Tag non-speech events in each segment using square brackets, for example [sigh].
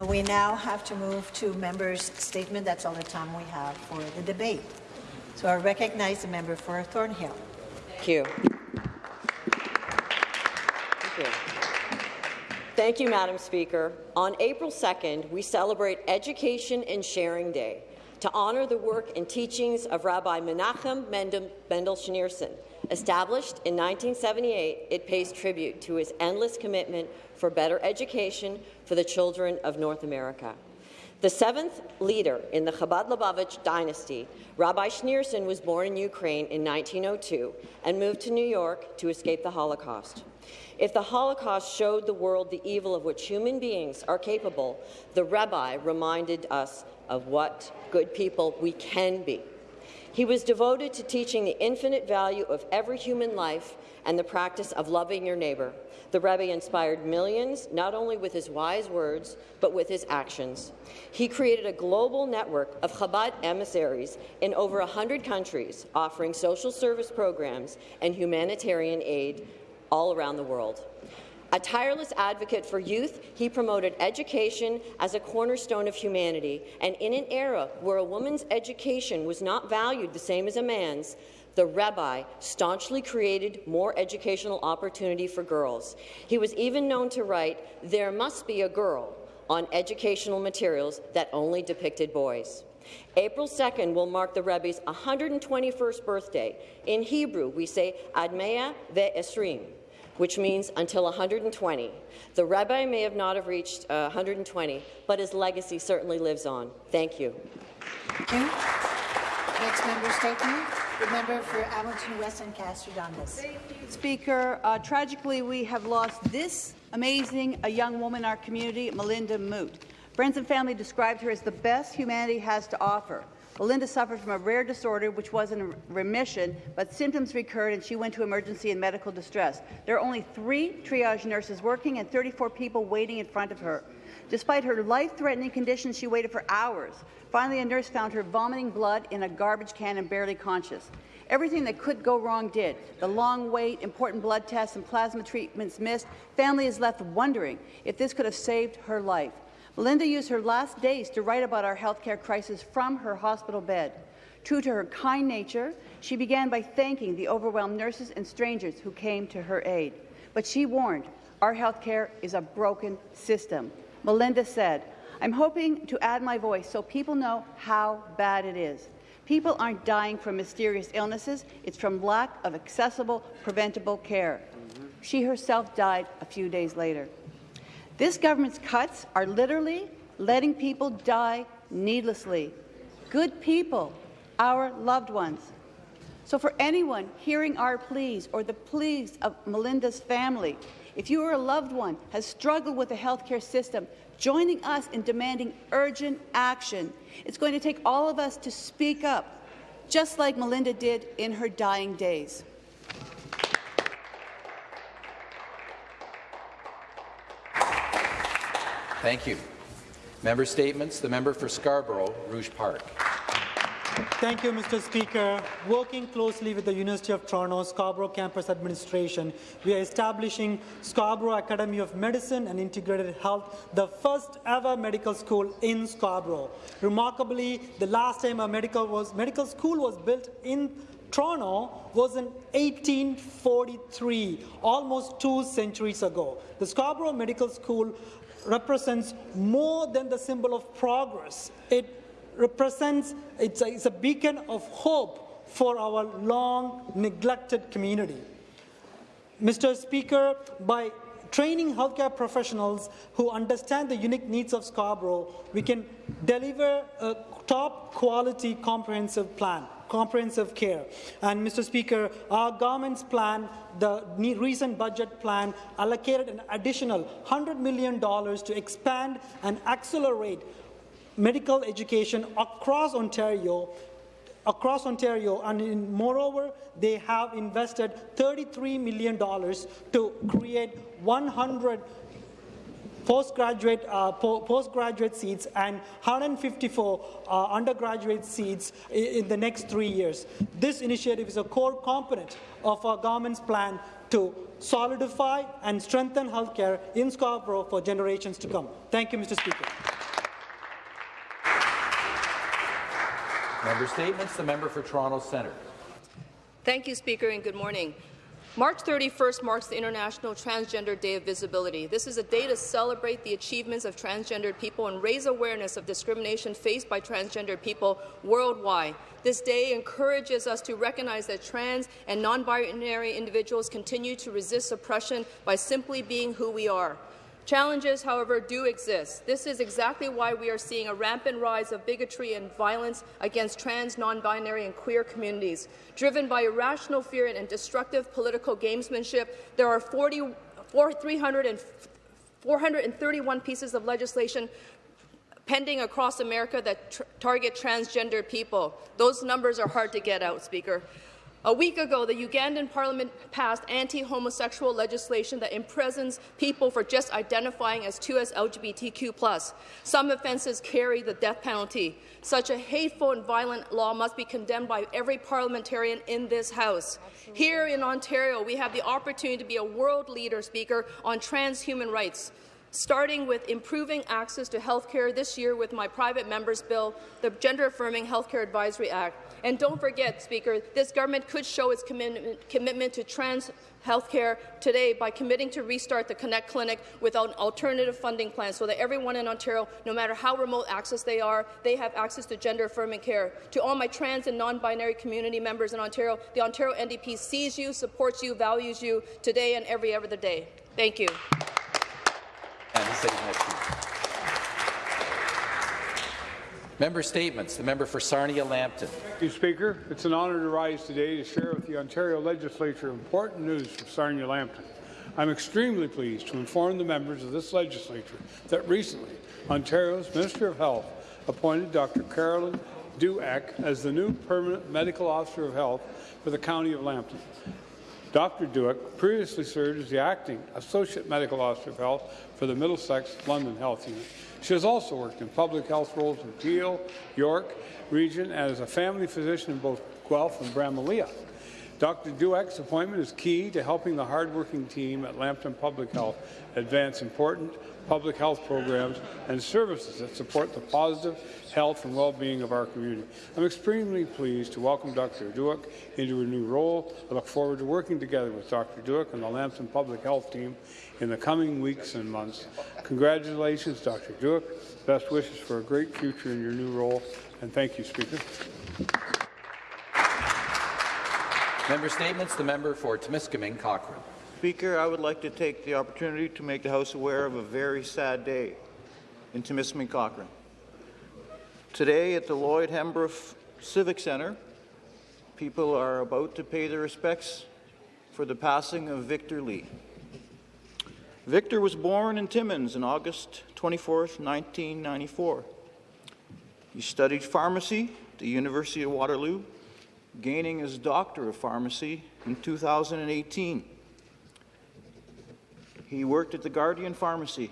We now have to move to members' statement. That's all the time we have for the debate. So I recognize the member for Thornhill. Thank you. Thank you. Thank you, Madam Speaker. On April 2nd, we celebrate Education and Sharing Day to honour the work and teachings of Rabbi Menachem Mendel Schneerson. Established in 1978, it pays tribute to his endless commitment for better education for the children of North America. The seventh leader in the Chabad Lubavitch dynasty, Rabbi Schneerson was born in Ukraine in 1902 and moved to New York to escape the Holocaust. If the Holocaust showed the world the evil of which human beings are capable, the Rabbi reminded us of what good people we can be. He was devoted to teaching the infinite value of every human life and the practice of loving your neighbour. The Rebbe inspired millions, not only with his wise words, but with his actions. He created a global network of Chabad emissaries in over 100 countries, offering social service programs and humanitarian aid all around the world. A tireless advocate for youth, he promoted education as a cornerstone of humanity, and in an era where a woman's education was not valued the same as a man's, the rabbi staunchly created more educational opportunity for girls. He was even known to write, There must be a girl, on educational materials that only depicted boys. April 2nd will mark the Rebbe's 121st birthday. In Hebrew, we say Admea ve'esrim, which means until 120. The rabbi may have not have reached uh, 120, but his legacy certainly lives on. Thank you. Thank you. Next member statement. The member for Hamilton West Ancaster Dundas. Speaker, uh, tragically, we have lost this amazing a young woman in our community, Melinda Moot. Friends and family described her as the best humanity has to offer. Melinda suffered from a rare disorder which was in remission, but symptoms recurred and she went to emergency and medical distress. There are only three triage nurses working and 34 people waiting in front of her. Despite her life-threatening condition, she waited for hours. Finally, a nurse found her vomiting blood in a garbage can and barely conscious. Everything that could go wrong did. The long wait, important blood tests, and plasma treatments missed. Family is left wondering if this could have saved her life. Melinda used her last days to write about our healthcare crisis from her hospital bed. True to her kind nature, she began by thanking the overwhelmed nurses and strangers who came to her aid. But she warned, our healthcare is a broken system. Melinda said, I'm hoping to add my voice so people know how bad it is. People aren't dying from mysterious illnesses, it's from lack of accessible, preventable care. She herself died a few days later. This government's cuts are literally letting people die needlessly. Good people, our loved ones. So for anyone hearing our pleas or the pleas of Melinda's family, if you or a loved one has struggled with the healthcare system, joining us in demanding urgent action, it's going to take all of us to speak up, just like Melinda did in her dying days. Thank you. Member statements. The member for Scarborough, Rouge Park. Thank you, Mr. Speaker. Working closely with the University of Toronto Scarborough Campus Administration, we are establishing Scarborough Academy of Medicine and Integrated Health, the first ever medical school in Scarborough. Remarkably, the last time a medical, was, medical school was built in Toronto was in 1843, almost two centuries ago. The Scarborough Medical School represents more than the symbol of progress. It represents, it's a, it's a beacon of hope for our long neglected community. Mr. Speaker, by training healthcare professionals who understand the unique needs of Scarborough, we can deliver a top quality comprehensive plan comprehensive care. And Mr. Speaker, our government's plan, the recent budget plan, allocated an additional $100 million to expand and accelerate medical education across Ontario across Ontario, and in, moreover, they have invested $33 million to create 100 postgraduate, uh, po postgraduate seats and 154 uh, undergraduate seats in, in the next three years. This initiative is a core component of our government's plan to solidify and strengthen healthcare in Scarborough for generations to come. Thank you, Mr. Speaker. Member statements. The member for Toronto Centre. Thank you, Speaker, and good morning. March 31st marks the International Transgender Day of Visibility. This is a day to celebrate the achievements of transgendered people and raise awareness of discrimination faced by transgendered people worldwide. This day encourages us to recognize that trans and non-binary individuals continue to resist oppression by simply being who we are. Challenges, however, do exist. This is exactly why we are seeing a rampant rise of bigotry and violence against trans, non-binary and queer communities. Driven by irrational fear and destructive political gamesmanship, there are 40, 300 and 431 pieces of legislation pending across America that target transgender people. Those numbers are hard to get out, Speaker. A week ago, the Ugandan parliament passed anti-homosexual legislation that imprisons people for just identifying as 2 as LGBTQ+. Some offences carry the death penalty. Such a hateful and violent law must be condemned by every parliamentarian in this House. Absolutely. Here in Ontario, we have the opportunity to be a world leader, Speaker, on trans human rights starting with improving access to health care this year with my private member's bill, the Gender Affirming Healthcare Advisory Act. And don't forget, Speaker, this government could show its commitment, commitment to trans healthcare today by committing to restart the Connect Clinic with an alternative funding plan so that everyone in Ontario, no matter how remote access they are, they have access to gender-affirming care. To all my trans and non-binary community members in Ontario, the Ontario NDP sees you, supports you, values you today and every other day. Thank you. Member statements. The member for Sarnia-Lambton. Thank you, Speaker. It's an honour to rise today to share with the Ontario Legislature important news from Sarnia-Lambton. I'm extremely pleased to inform the members of this legislature that recently Ontario's Minister of Health appointed Dr. Carolyn Dukak as the new permanent medical officer of health for the County of Lambton. Dr. Dukak previously served as the acting Associate Medical Officer of Health for the Middlesex London Health Unit. She has also worked in public health roles in Peel, York region, and as a family physician in both Guelph and Bramalea. Dr. Dukak's appointment is key to helping the hardworking team at Lambton Public Health advance important public health programs and services that support the positive health and well-being of our community. I'm extremely pleased to welcome Dr. Dukak into her new role. I look forward to working together with Dr. Dukak and the Lambton Public Health team in the coming weeks and months. Congratulations, Dr. Dukak. Best wishes for a great future in your new role, and thank you, Speaker. Member statements. The member for Timiskaming Cochrane. Speaker, I would like to take the opportunity to make the House aware of a very sad day in Timiskaming Cochrane. Today at the Lloyd Hembrough Civic Centre, people are about to pay their respects for the passing of Victor Lee. Victor was born in Timmins on August 24, 1994. He studied pharmacy at the University of Waterloo, gaining his Doctor of Pharmacy in 2018. He worked at the Guardian Pharmacy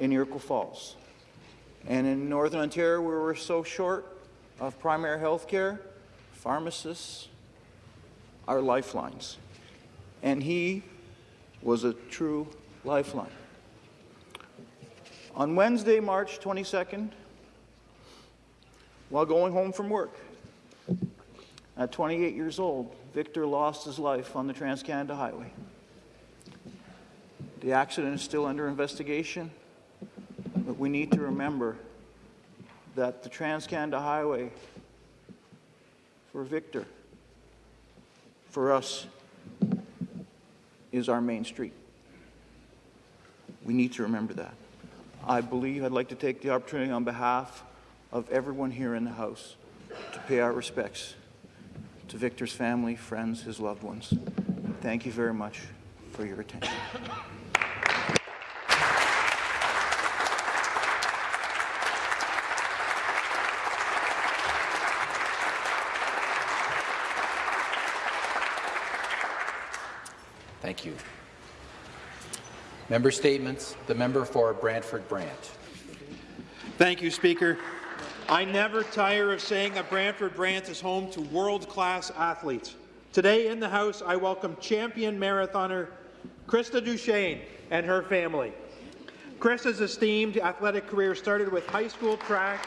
in Iroquois Falls. And in Northern Ontario, where we're so short of primary health care, pharmacists are lifelines. And he was a true lifeline. On Wednesday, March 22nd, while going home from work, at 28 years old, Victor lost his life on the Trans Canada Highway. The accident is still under investigation, but we need to remember that the Trans Canada Highway for Victor, for us, is our main street. We need to remember that. I believe I'd like to take the opportunity on behalf of everyone here in the House to pay our respects to Victor's family, friends, his loved ones. Thank you very much for your attention. Thank you. Member statements. The member for Brantford Brant. Thank you, Speaker. I never tire of saying that Brantford Brant is home to world-class athletes. Today in the House, I welcome champion marathoner Krista DuChene and her family. Krista's esteemed athletic career started with high school track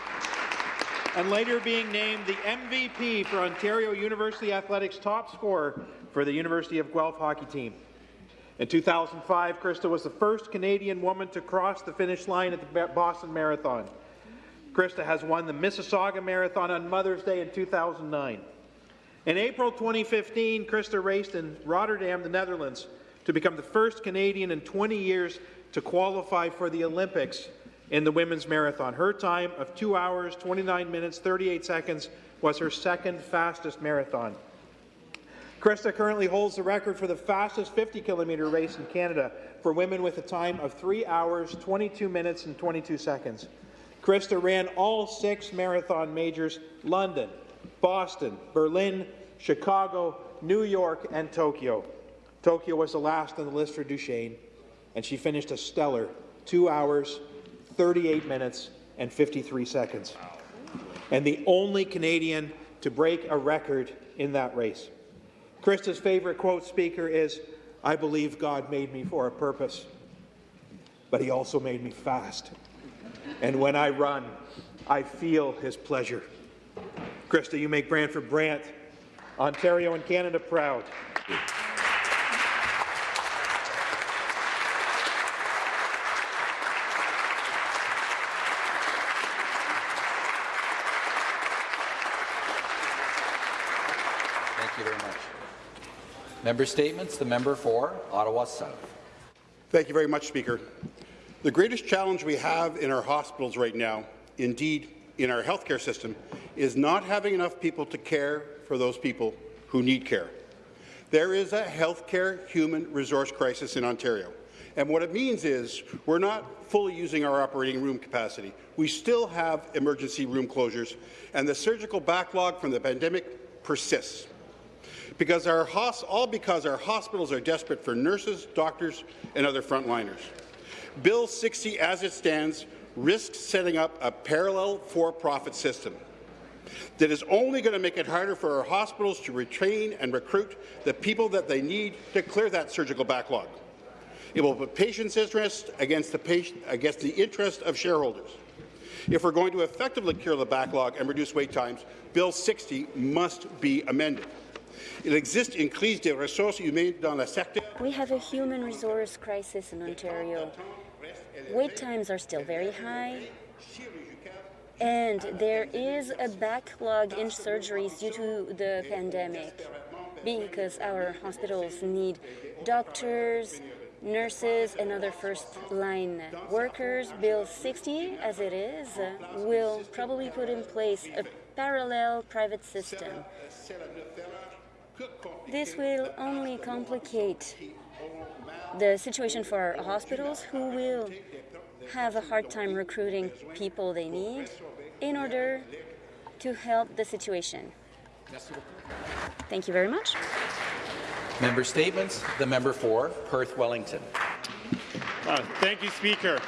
and later being named the MVP for Ontario University Athletics top scorer for the University of Guelph hockey team. In 2005, Krista was the first Canadian woman to cross the finish line at the Boston Marathon. Krista has won the Mississauga Marathon on Mother's Day in 2009. In April 2015, Krista raced in Rotterdam, the Netherlands, to become the first Canadian in 20 years to qualify for the Olympics in the women's marathon. Her time of 2 hours, 29 minutes, 38 seconds was her second fastest marathon. Krista currently holds the record for the fastest 50 kilometre race in Canada for women with a time of 3 hours, 22 minutes, and 22 seconds. Krista ran all six marathon majors London, Boston, Berlin, Chicago, New York, and Tokyo. Tokyo was the last on the list for DuChene, and she finished a stellar 2 hours, 38 minutes, and 53 seconds. And the only Canadian to break a record in that race. Krista's favorite quote speaker is, I believe God made me for a purpose, but he also made me fast. And when I run, I feel his pleasure. Krista, you make Brantford Brant, Ontario and Canada proud. Thank you very much. Member statements. The member for Ottawa South. Thank you very much, Speaker. The greatest challenge we have in our hospitals right now, indeed in our healthcare system, is not having enough people to care for those people who need care. There is a healthcare human resource crisis in Ontario. And what it means is we're not fully using our operating room capacity. We still have emergency room closures, and the surgical backlog from the pandemic persists because our all because our hospitals are desperate for nurses, doctors, and other frontliners. Bill 60, as it stands, risks setting up a parallel for-profit system that is only going to make it harder for our hospitals to retrain and recruit the people that they need to clear that surgical backlog. It will put patients' interest against the, patient, against the interest of shareholders. If we're going to effectively cure the backlog and reduce wait times, Bill 60 must be amended. Crise ressources humaines dans secteur. We have a human resource crisis in Ontario. Wait times are still very high, and there is a backlog in surgeries due to the pandemic because our hospitals need doctors, nurses, and other first-line workers. Bill 60, as it is, will probably put in place a parallel private system. This will only complicate the situation for our hospitals, who will have a hard time recruiting people they need in order to help the situation. Thank you very much. Member statements. The member for Perth Wellington. Uh, thank you, Speaker.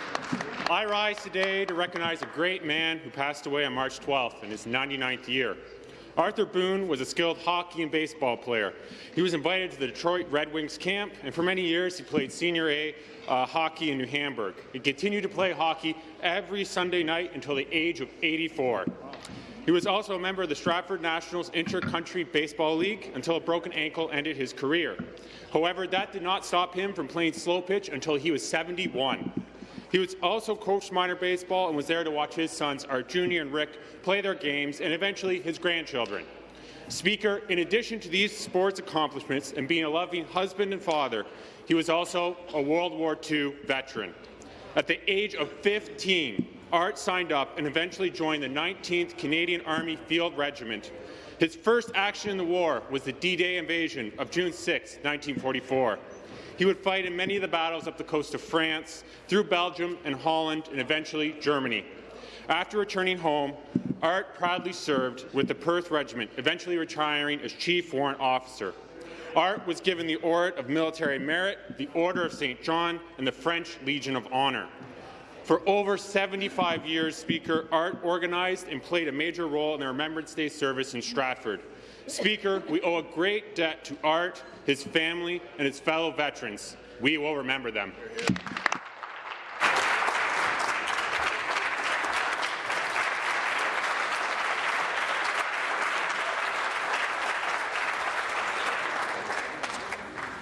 I rise today to recognize a great man who passed away on March 12th in his 99th year. Arthur Boone was a skilled hockey and baseball player. He was invited to the Detroit Red Wings camp, and for many years he played Senior A uh, hockey in New Hamburg. He continued to play hockey every Sunday night until the age of 84. He was also a member of the Stratford Nationals Inter-County Baseball League until a broken ankle ended his career. However, that did not stop him from playing slow pitch until he was 71. He was also coached minor baseball and was there to watch his sons, Art Jr. and Rick, play their games, and eventually his grandchildren. Speaker, in addition to these sports accomplishments and being a loving husband and father, he was also a World War II veteran. At the age of 15, Art signed up and eventually joined the 19th Canadian Army Field Regiment. His first action in the war was the D-Day invasion of June 6, 1944. He would fight in many of the battles up the coast of France, through Belgium and Holland, and eventually Germany. After returning home, Art proudly served with the Perth Regiment, eventually retiring as Chief Warrant Officer. Art was given the Order of Military Merit, the Order of St. John, and the French Legion of Honour. For over 75 years, Speaker, Art organized and played a major role in the Remembrance Day service in Stratford. Speaker, we owe a great debt to Art, his family, and his fellow veterans. We will remember them.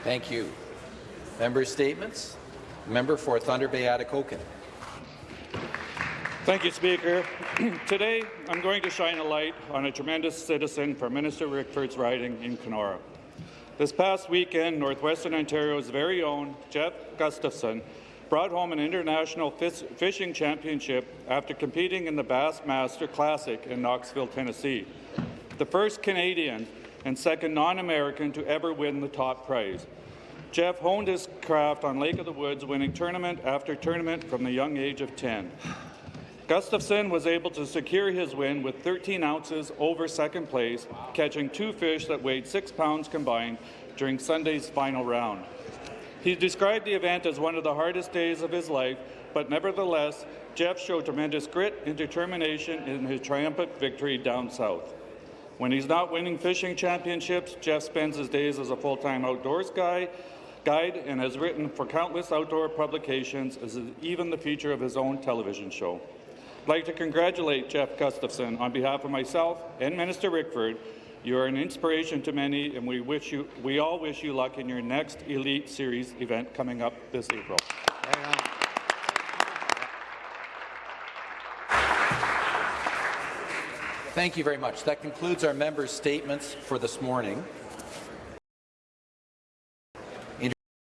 Thank you. Member statements. Member for Thunder Bay Atikokan. Thank you, Speaker. [clears throat] Today, I'm going to shine a light on a tremendous citizen from Minister Rickford's riding in Kenora. This past weekend, Northwestern Ontario's very own Jeff Gustafson brought home an international fis fishing championship after competing in the Bassmaster Classic in Knoxville, Tennessee. The first Canadian and second non-American to ever win the top prize. Jeff honed his craft on Lake of the Woods, winning tournament after tournament from the young age of 10. Gustafson was able to secure his win with 13 ounces over second place, catching two fish that weighed six pounds combined during Sunday's final round. He described the event as one of the hardest days of his life, but nevertheless, Jeff showed tremendous grit and determination in his triumphant victory down south. When he's not winning fishing championships, Jeff spends his days as a full-time outdoors guy, guide and has written for countless outdoor publications, as is even the feature of his own television show. I'd like to congratulate Jeff Gustafson on behalf of myself and Minister Rickford. You are an inspiration to many, and we wish you, we all wish you luck in your next Elite Series event coming up this April. Thank you very much. That concludes our members' statements for this morning.